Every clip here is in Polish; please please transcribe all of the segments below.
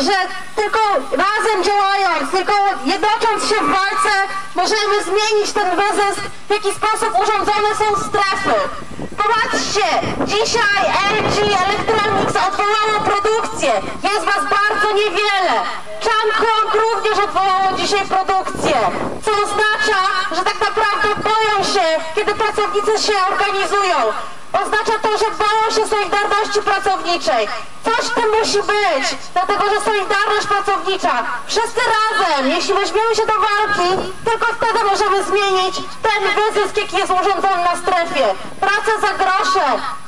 że tylko razem działając, tylko jednocząc się w walce, możemy zmienić ten wyzysk, w jaki sposób urządzone są strefy. Popatrzcie, dzisiaj LG Electronics odwołało produkcję. Jest was bardzo niewiele. Changhong również odwołało dzisiaj produkcję, co oznacza, że tak naprawdę boją się, kiedy pracownicy się organizują. Oznacza to, że boją się Solidarności Pracowniczej. Coś w tym musi być, dlatego że Solidarność Pracownicza, wszyscy razem, jeśli weźmiemy się do walki, tylko wtedy możemy zmienić ten wyzysk, jaki jest urządzony na strefie. Praca za grosze,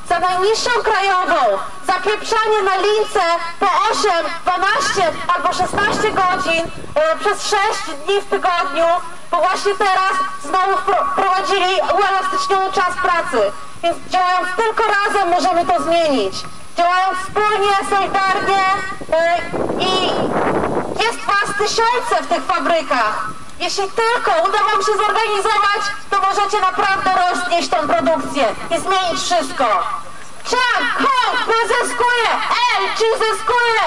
za najniższą krajową, zapieprzanie na lince po 8, 12 albo 16 godzin e, przez 6 dni w tygodniu, bo właśnie teraz znowu wpro- wprowadzili uelastyczniony czas pracy. Więc działając tylko razem możemy to zmienić. Działając wspólnie, solidarnie e, i jest was tysiące w tych fabrykach. Jeśli tylko uda wam się zorganizować, to możecie naprawdę roznieść tą produkcję i zmienić wszystko. Chang Hong wyzyskuje! LG zyskuje!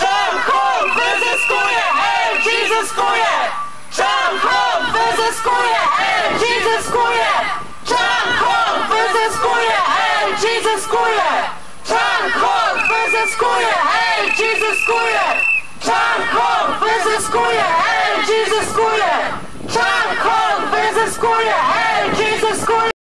Chang Hong wyzyskuje, LG zyskuje! Chang Hong wyzyskuje, LG zyskuje! Chang Hong wyzyskuje, LG zyskuje! Chang Hong wyzyskuje, LG zyskuje! Chang Hong wyzyskuje, LG zyskuje! Chang Hong wyzyskuje, LG zyskuje!